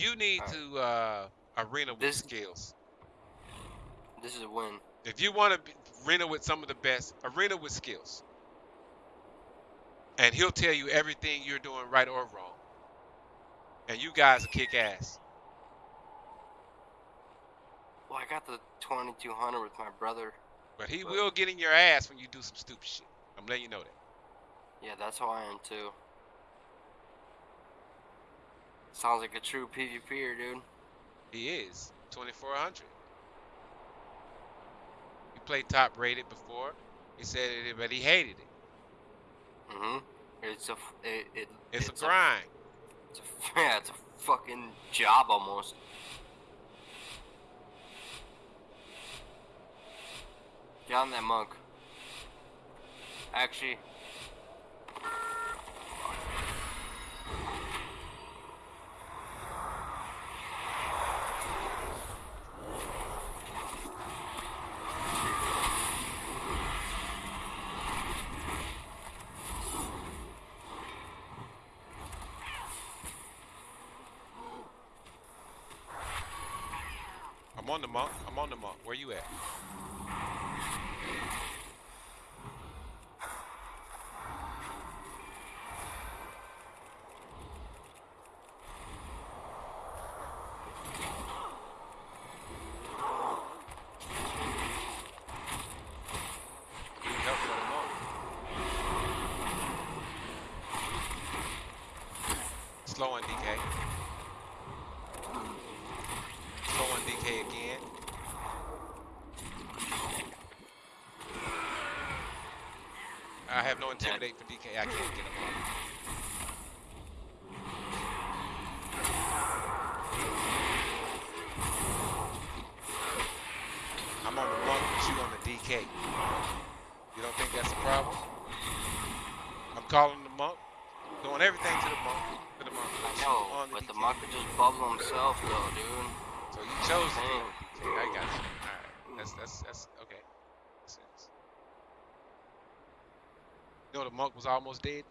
You need Alright. to uh, arena with This- skills. This is a win. If you want to arena with some of the best, arena with skills. And he'll tell you everything you're doing right or wrong. And you guys will kick ass. Well, I got the 2200 with my brother. But he But- will get in your ass when you do some stupid shit. I'm letting you know that. Yeah, that's how I am too. Sounds like a true PvPer, dude. He is 2400. He played top rated before. He said it, but he hated it. Mm-hmm. It's a, it, it It's, a grind. it's a, yeah, it's a fucking job almost. On that monk. Actually, I'm on the monk. I'm on the monk. Where you at? Slow on DK. Slow on DK again. I have no intimidate for DK. I can't get him. I'm on the monk, but you on the DK. You don't think that's a problem? I'm calling the monk, doing everything to the monk, to the monk. I know, the but the DK. monk could just bubble himself though, dude. So you chose to Dang. do it, I got you. All right, that's that's that's You know the monk was almost dead.